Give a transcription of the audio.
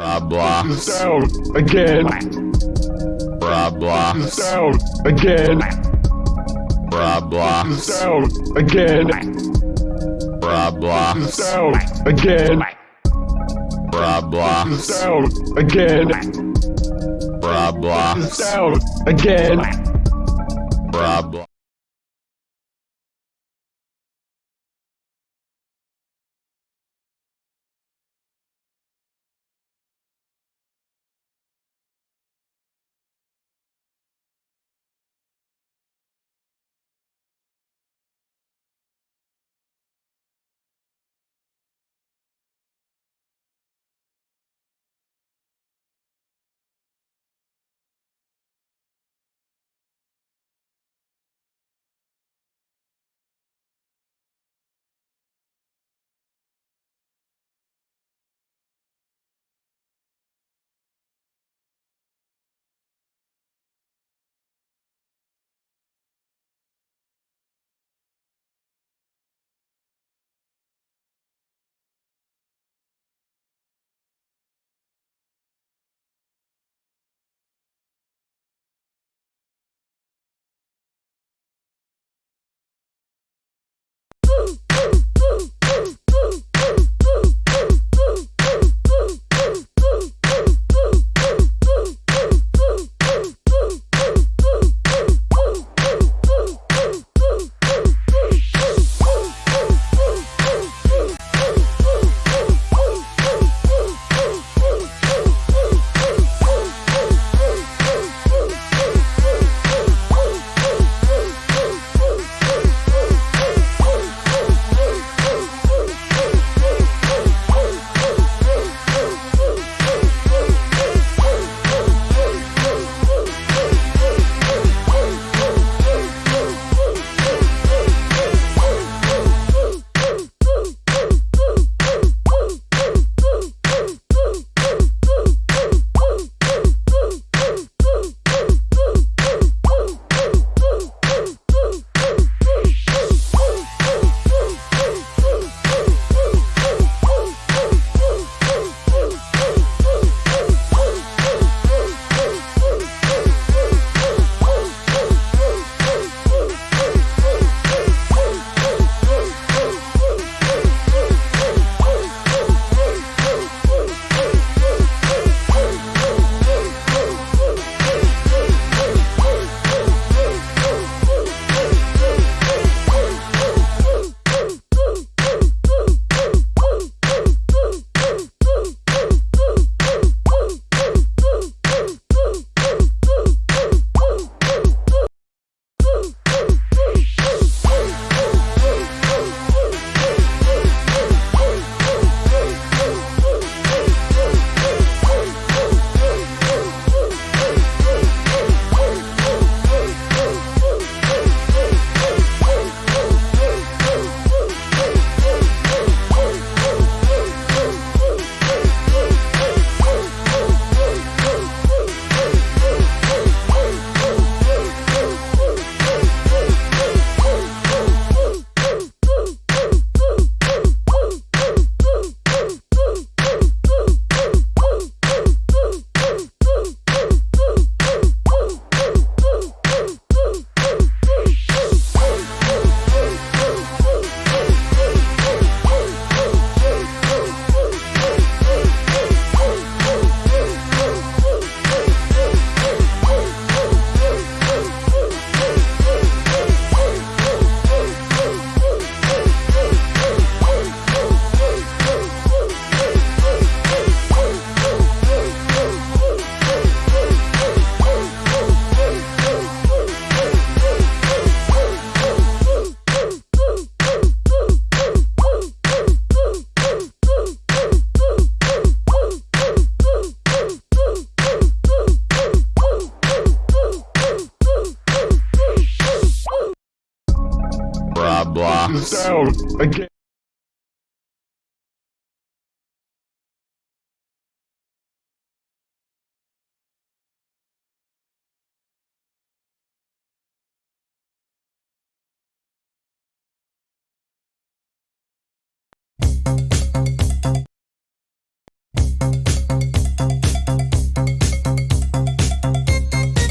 Roblox. Down again. Roblox. Down again. Roblox. Down again. Roblox. Down again. Roblox. Down again. Roblox. Down again. Roblox. box. Down again.